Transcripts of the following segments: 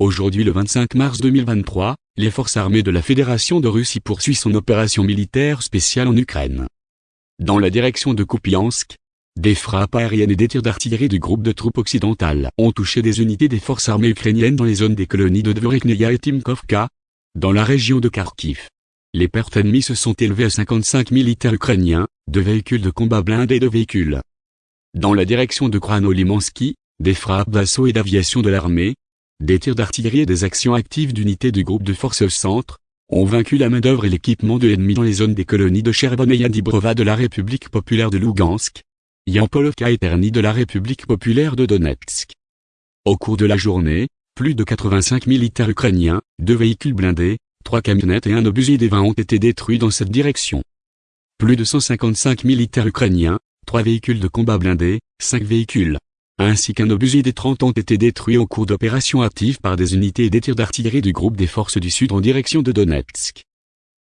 Aujourd'hui le 25 mars 2023, les forces armées de la Fédération de Russie poursuivent son opération militaire spéciale en Ukraine. Dans la direction de Kupiansk, des frappes aériennes et des tirs d'artillerie du groupe de troupes occidentales ont touché des unités des forces armées ukrainiennes dans les zones des colonies de Dvoreknaya et Timkovka, dans la région de Kharkiv. Les pertes ennemies se sont élevées à 55 militaires ukrainiens, de véhicules de combat blindés et de véhicules. Dans la direction de Kranolimansky, des frappes d'assaut et d'aviation de l'armée, des tirs d'artillerie et des actions actives d'unités du groupe de forces centre, ont vaincu la main-d'œuvre et l'équipement de l'ennemi dans les zones des colonies de Chervon et Yadibrova de la République populaire de Lugansk, Yampolovka et Terny de la République populaire de Donetsk. Au cours de la journée, plus de 85 militaires ukrainiens, deux véhicules blindés, trois camionnettes et un obusier des 20 ont été détruits dans cette direction. Plus de 155 militaires ukrainiens, trois véhicules de combat blindés, cinq véhicules, ainsi qu'un obusier des 30 ont été détruits au cours d'opérations actives par des unités et des tirs d'artillerie du groupe des forces du Sud en direction de Donetsk.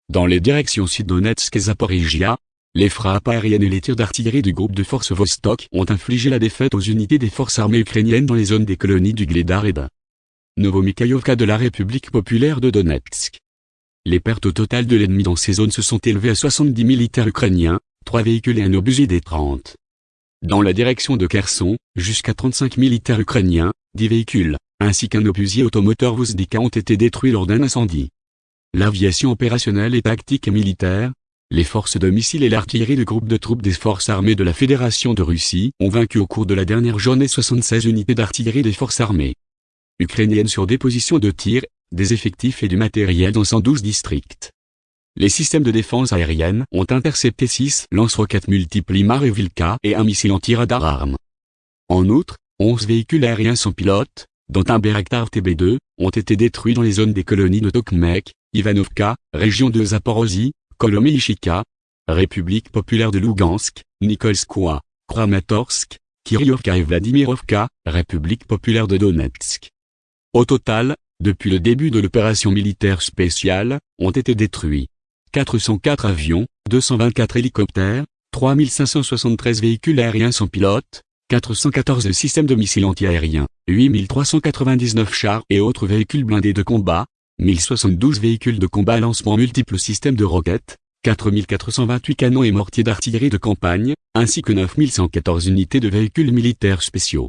Dans les directions Sud-Donetsk et Zaporizhia, les frappes aériennes et les tirs d'artillerie du groupe de forces Vostok ont infligé la défaite aux unités des forces armées ukrainiennes dans les zones des colonies du Gledar et de de la République populaire de Donetsk. Les pertes au total de l'ennemi dans ces zones se sont élevées à 70 militaires ukrainiens, 3 véhicules et un obusier des 30. Dans la direction de Kherson, jusqu'à 35 militaires ukrainiens, 10 véhicules, ainsi qu'un obusier automoteur Vuzdika ont été détruits lors d'un incendie. L'aviation opérationnelle et tactique et militaire, les forces de missiles et l'artillerie du groupe de troupes des forces armées de la Fédération de Russie ont vaincu au cours de la dernière journée 76 unités d'artillerie des forces armées ukrainiennes sur des positions de tir, des effectifs et du matériel dans 112 districts. Les systèmes de défense aérienne ont intercepté 6 lance-roquettes multiples IMAR et un missile anti-radar arme. En outre, 11 véhicules aériens sans pilote, dont un Bayraktar TB2, ont été détruits dans les zones des colonies de Tokmek, Ivanovka, région de Zaporozhye, Kolomyshika, République populaire de Lugansk, Nikolskoye, Kramatorsk, Kiryovka et Vladimirovka, République populaire de Donetsk. Au total, depuis le début de l'opération militaire spéciale, ont été détruits 404 avions, 224 hélicoptères, 3573 véhicules aériens sans pilote, 414 systèmes de missiles antiaériens, 8399 chars et autres véhicules blindés de combat, 1072 véhicules de combat lancement multiples systèmes de roquettes, 4428 canons et mortiers d'artillerie de campagne, ainsi que 9114 unités de véhicules militaires spéciaux.